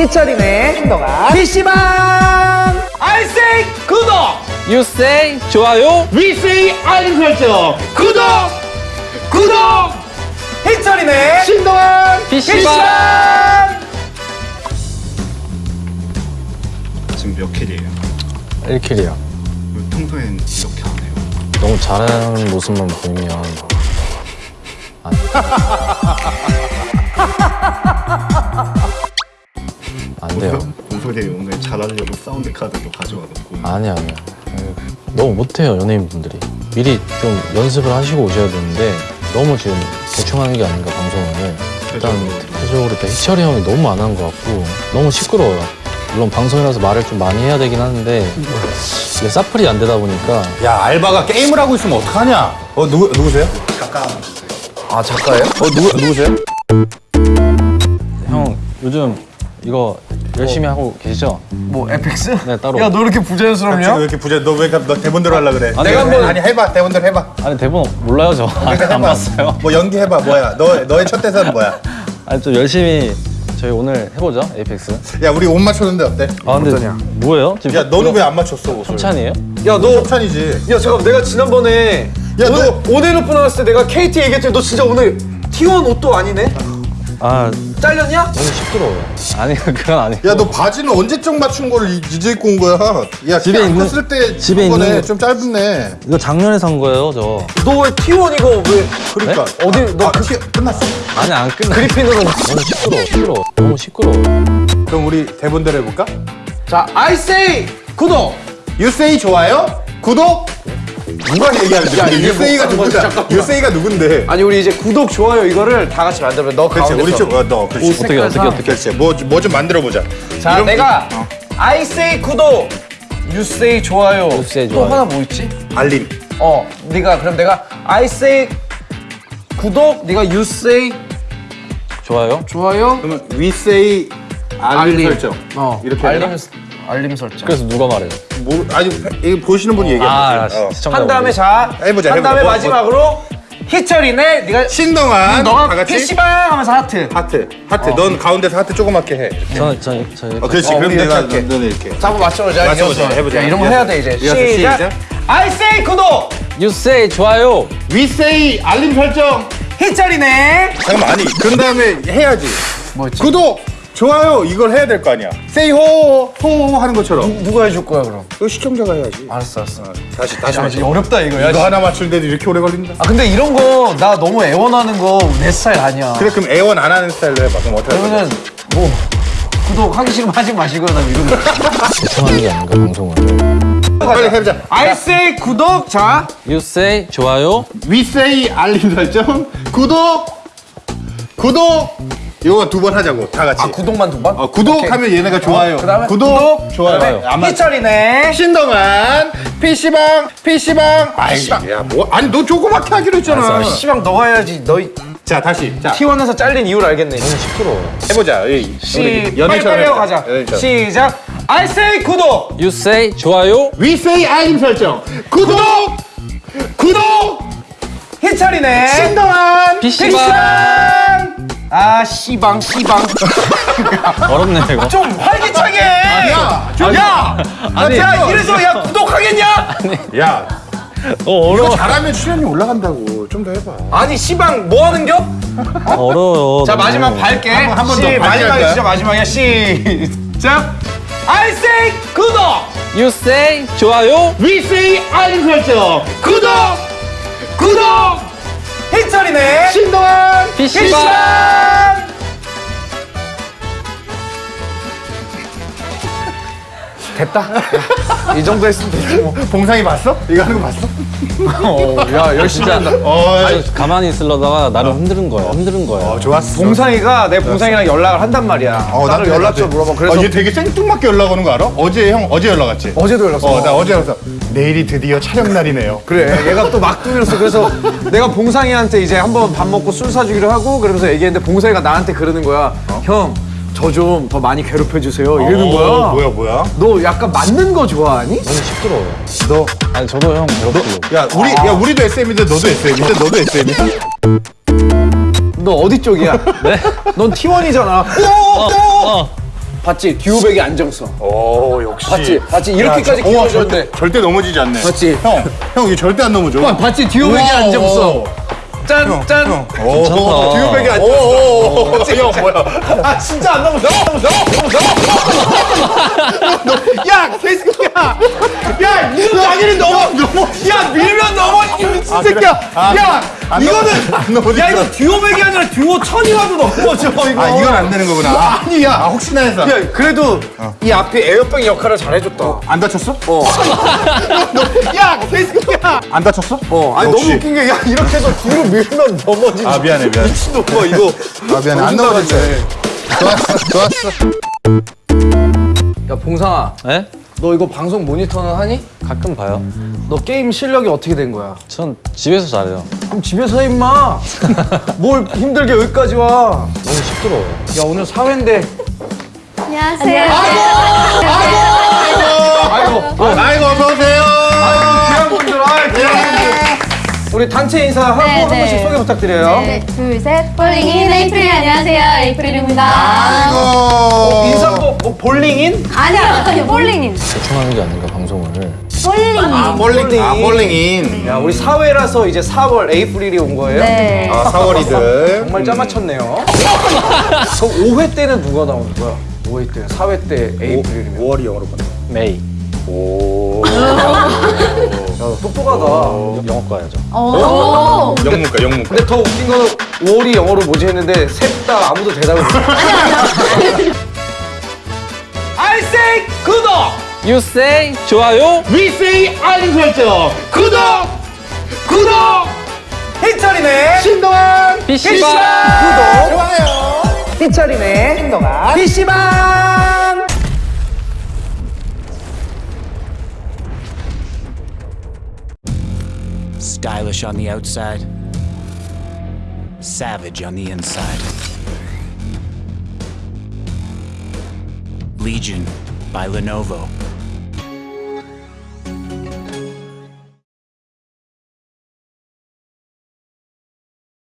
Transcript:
희철이네 신동아 PC방! I say 구독! You say 좋아요. We say 알림 설정 구독! 구독! 희철이네 신동아 PC방! 지금 몇 킬이에요? 1킬이요. 평소엔 이렇게 안 해요. 너무 잘하는 모습만 보이면 안, 돼요 공소리 오늘 잘하려고 사운드 카드도 가져와놓고 아니야 아니야 에휴, 너무 못해요 연예인분들이 미리 좀 연습을 하시고 오셔야 되는데 너무 지금 대충 하는 게 아닌가 방송을 일단 대표적으로 일단 희철이 형이 너무 안 한 것 같고 너무 시끄러워요 물론 방송이라서 말을 좀 많이 해야 되긴 하는데 이게 사플이 안 되다 보니까 야 알바가 게임을 하고 있으면 어떡하냐? 어 누구 누구세요? 아 작가예요? 어 누구 누구세요? 형 요즘 이거 열심히 하고 계시죠? 뭐 에펙스? 네 따로 야 너 이렇게 부자연스럽냐? 이렇게 부자? 너왜 너 대본대로 하려 그래? 아니, 내가 한번 아니 해봐 대본대로 해봐. 아니 대본 몰라요 저 아직 안 봤어요 뭐 연기 해봐 뭐야? 너 너의 첫 대사는 뭐야? 아니 좀 열심히 저희 오늘 해보죠 에이펙스 야 우리 옷 맞췄는데 어때? 아 근데 뭐예요? 지금 야 너는 왜 안 맞췄어 옷을? 협찬이에요? 야너 협찬이지. 야 잠깐 내가 지난번에 야, 오늘 너- 오데르프 나왔을 때 내가 KT 얘기했더니 너 진짜 오늘 T1 옷도 아니네? 아 잘렸냐? 너무 시끄러워요 아니 그건 아니고 야 너 바지는 언제적 맞춘 거를 이- 이제 입고 온 거야? 야 집에 있는- 때 집에 입은 거네. 있는- 좀 짧네. 이거 작년에 산 거예요 저 너 왜 T1 이거 왜 그러니까 어디 너 아, 그, 티- 끝났어. 아니 안 끝나 그리핀으로 너무 시끄러워 시끄러워 너무 시끄러워 그럼 우리 대본대로 해볼까? 자 I say 구독 유세이 좋아요? 구독? 누가 얘기하는데? 야, 유세이가 뭐? 누구야? 잠깐만. 유세이가 누군데? 아니 우리 이제 구독 좋아요 이거를 다 같이 만들면 너 그렇지 가운데서 우리 좀 어, 너 그렇지. 옷 어떻게 어떻게. 어떻게 그렇지 뭐뭐 좀 만들어 보자. 자 내가 I say 구독 You say 좋아요 You say 또 좋아요. 하나 뭐 있지? 알림. 어 네가 그럼 내가 I say 구독 네가 You say 좋아요? 좋아요 그러면 위세이 알림, 설정. 어 이렇게 알림 알림 설정 그래서 누가 말해요? 뭐 아니 이거 보시는 분이 얘기해 아 보세요. 어. 시청자 한 다음에 자 해보자, 한 해보자. 다음에 뭐, 마지막으로 희철이네 네가 신동안 너가 다 같이 PC방 하면서 하트 하트 하트 넌 가운데서 하트 조그맣게 해. 저는 저는 저희 어 그렇지 어, 그럼 내가 이렇게 할게. 너는 이렇게. 자 한번 맞춰보자 맞춰보자. 해보자. 야, 이런 거. 해야 돼 이제 시작. 시작. I say 구독 You say 좋아요 위세이 알림 설정. 희철이네 잠깐만 아니 그런 다음에 해야지. 뭐였지? 구독 좋아요 이걸 해야 될 거 아니야. 세이 호호 하는 것처럼. 누 가 해줄 거야 그럼 이거 시청자가 해야지. 알았어 알았어 다시 다시 야, 맞춰. 어렵다 이거 야, 이거 하나 맞추는데도 이렇게 오래 걸린다. 아 근데 이런 거 나 너무 애원하는 거 내 스타일 아니야 그래 그럼 애원 안 하는 스타일로 해봐. 그럼 어떻게? 그러면은 뭐 구독 하기 싫으면 하지 마시고요 나 이런 거 대충 하는 게 아닌가 방송을 빨리 해보자. I say 구독 자 You say 좋아요 위세이 알림 설정 구독 구독 이거 두 번 하자고 다 같이. 아, 구독만 두 번? 어, 구독하면 얘네가 좋아요. 그다음에 구독, 좋아요. 아마 희철이네. 신동안 PC방 PC방. 아이 야 뭐 아니 너 조그맣게 하기로 했잖아. 시방 너가 해야지. 너희 자 다시. 자. T1에서 잘린 이유를 알겠네. 이제. 시끄러워요 해보자. 이, 시 우리 빨리 빨리 하고 가자. 시작. I say 구독. You say 좋아요. 위세이 알림 설정. 구독! 구독! 희철이네. 신동안 PC방 PC방 아 시방 시방. 어렵네 이거. 좀 활기차게! 야, 좀- 야, 아니, 야 좀- 이래서 야 구독하겠냐? 야. 어, 이거 어려워. 잘하면 출연이 올라간다고. 좀 더 해봐. 아니 시방 뭐 하는겨? 아, 어려워요 자. 마지막 밝게. 한번- 한번 더 시- 밝게 마지막에 할까요? 진짜 마지막이야 시작. I say 구독! You say 좋아요. 위세이 알림 설정 구독! 구독! 희철이네. PC방 PC방 됐다 야, 이 정도 했으면 되지 뭐 봉상이 봤어? 이거 하는 거 봤어? 어, 야 열심히 한다 어, 아니, 가만히 있으려다가 나를 흔드는 거야 흔드는 거야 어 좋았어. 봉상이가 내 봉상이랑 연락을 한단 말이야 어, 나를 나도 연락처. 물어봐 그래서 어, 얘 되게 생뚱맞게 연락 오는 거 알아? 어제 형 어제 연락 왔지? 어제도 연락 왔어 어, 나 어제 연락 왔어. 내일이 드디어 촬영 날이네요. 그래 얘가 또 막둥이로서 그래서 내가 봉상이한테 이제 한번 밥 먹고 술 사주기로 하고 그러면서 얘기했는데 봉상이가 나한테 그러는 거야 형 저 좀 더 많이 괴롭혀 주세요 이러는 어, 거야 뭐야 뭐야? 너 약간 맞는 거 좋아하니? 너무 시끄러워요 너, 아니 저도 형 괴롭히고 야 우리 야 우리도 SM인데 너도 SM인데 너도 SM이야? 너 어디 쪽이야? 네? 넌 T1이잖아 어, 어. 봤지? 듀오백의 안정성. 오 역시. 봤지? 봤지? 이렇게까지 키워줬는데. 절대, 절대 넘어지지 않네. 봤지? 형, 형 이거 절대 안 넘어져. 와, 봤지? 듀오백의 안정성. 짠, 짠. 오, 듀오백의 안정성. 오, 형 뭐야? 아, 진짜 안 넘어져. 야, 개새끼야. 야, 이거 당연히 넘어. 넘어. 야, 밀면 넘어. 이 미친 아, 새끼야. 그래? 아, 야, 안 이거는. 야, 이거 듀오백이 아니라 듀오 천이라도 넘어져 이거. 아 이건 안 되는 거구나. 아, 아니야. 아 혹시나 해서. 야, 그래도 이 앞에 에어백 역할을 잘해줬다. 안 다쳤어? 어. 야, 개새끼야. 안 다쳤어? 어, 아니 역시. 너무 웃긴 게 야 이렇게 해서 뒤로 밀면 넘어지지. 아 미안해 미안해. 미친놈아 이거. 아 미안해 안 넘어졌어. 좋았어 좋았어. 야 봉상아, 네? 너 이거 방송 모니터는 하니? 가끔 봐요. 너 게임 실력이 어떻게 된 거야? 전 집에서 잘해요. 그럼 집에서 해 임마. 뭘 힘들게 여기까지 와. 너무 시끄러워요. 야 오늘 사회인데. 안녕하세요. 아이고, 아이고 어서 오세요. 귀한 분들, 아 귀한 분들. 우리 단체 인사 하고 네, 한 네. 번씩 소개 부탁드려요. 네, 둘, 셋. Falling in April 안녕하세요. 에이프릴입니다. 아이고. 인사 뭐, 뭐 볼링 in? 아니요, falling in. 대충 하는 게 아닌가 방송을. Falling in. 아 볼링 아 볼링 in. 야 우리 사회라서 이제 4월 에이프릴이 온 거예요. 네. 아 4월이들. 정말 짜맞췄네요. 그럼 5회 때는 누가 나오는 거야? 5회 때, 4회 때 에이프릴이면. 5월이 영어로 봤네. 메이. 오. 야, 똑똑하다. 영어 과야죠. 오. 영문과 영문과. 근데 더 웃긴 거는 5월이 영어로 뭐지 했는데 셋 다 아무도 대답을 못 해. I say 구독! You say 좋아요. We say 알림 설정! 구독! 구독! 희철이네! 신동환. PC방. 구독! 좋아요. 희철이네! 신동아! PC방! Stylish on the outside, savage on the inside. Legion by Lenovo.